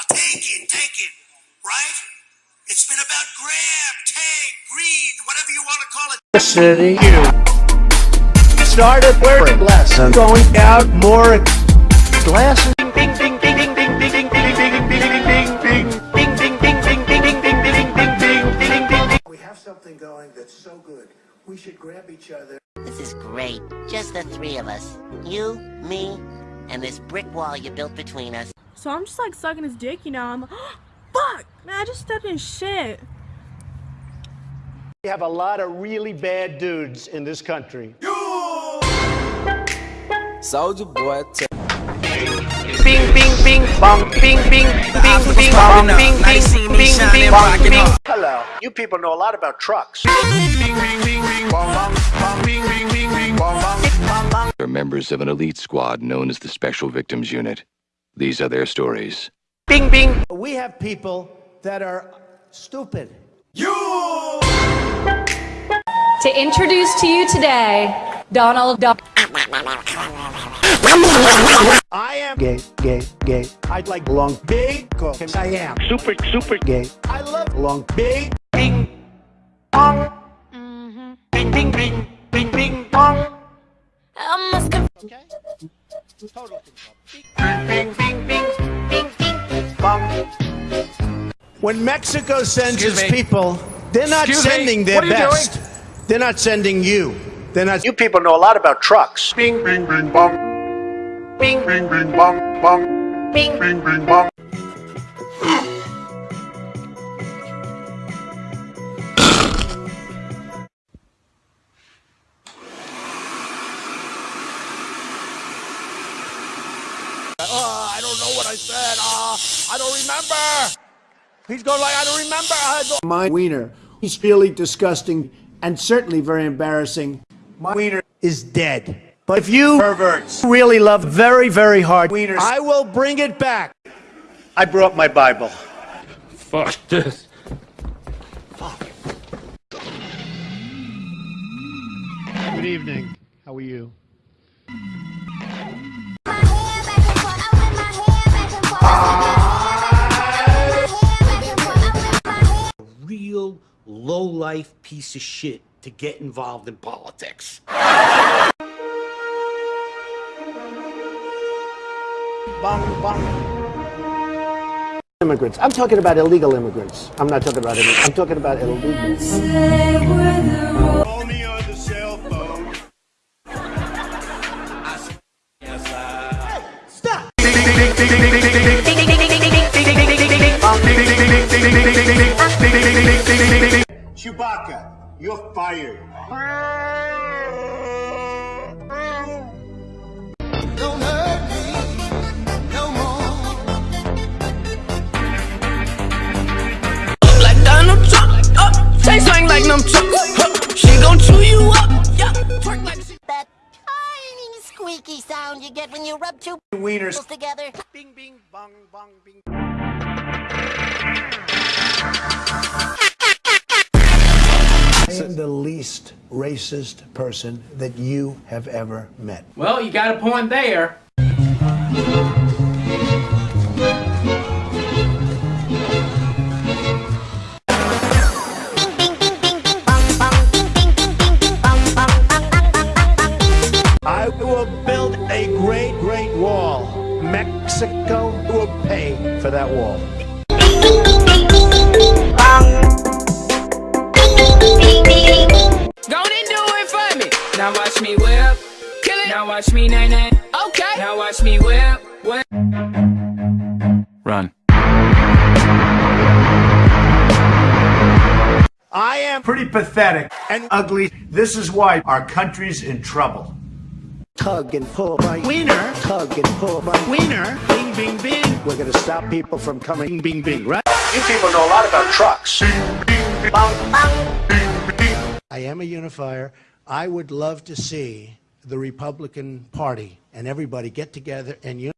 about taking, taking, right? It's been about grab, take, greed, whatever you want to call it. City. You started wearing less and going out more glasses. We have something going that's so good. We should grab each other. This is great. Just the three of us. You, me, and this brick wall you built between us. So I'm just like sucking his dick, you know. I'm like, fuck, man, I just stepped in shit. We have a lot of really bad dudes in this country. Soldier boy, t- Bing, bing, bing, bong, bing, bing, bing, bing, bong, bing, bing, bing, bing, bong, bing. Hello. You people know a lot about trucks. They're members of an elite squad known as the Special Victims Unit. These are their stories. Bing, bing. We have people that are stupid. You! To introduce to you today, Donald Duck. I am gay, gay, gay. I'd like long, big, cause I am super, super gay. I love long, big, bing, bong. Mm-hmm. Bing, bing, bing, bing, bing, bong. Okay? Total When Mexico sends its people, they're not Excuse me, sending their what are you doing? best. They're not sending you. They're not. You people know a lot about trucks. Bing, bing, bing, bong. Bing, Bing, bing, bong, bong. bing. Bing, bing, bong. Oh, I don't know what I said. Uh, I don't remember. He's going like, I don't remember. I don't. My wiener. He's really disgusting and certainly very embarrassing. My wiener is dead. But if you perverts really love very, very hard wieners, I will bring it back. I brought my Bible. Fuck this. Fuck. Good evening. How are you? Real low-life piece of shit to get involved in politics. Immigrants. I'm talking about illegal immigrants. I'm not talking about it. I'm talking about illegals. Chewbacca, you're fired. Don't hurt me no more. like Donald Trump. Oh, Taste swing like them trucks. She gon' chew you up. Yeah, twerk like she. That tiny squeaky sound you get when you rub two Wieners. together. Bing, bing, bong, bong, bing. I am the least racist person that you have ever met. Well, you got a point there. I will build a great, great wall. Mexico will pay for that wall. Watch me nay nay. Okay. Now watch me whip. Whip. Run. I am pretty pathetic and ugly. This is why our country's in trouble. Tug and pull my wiener. Tug and pull my wiener. Bing, bing, bing. We're gonna stop people from coming. Bing, bing, bing. Right? You people know a lot about trucks. Bing, bing, bang, bang. Bing, bing. I am a unifier. I would love to see the Republican Party and everybody get together and.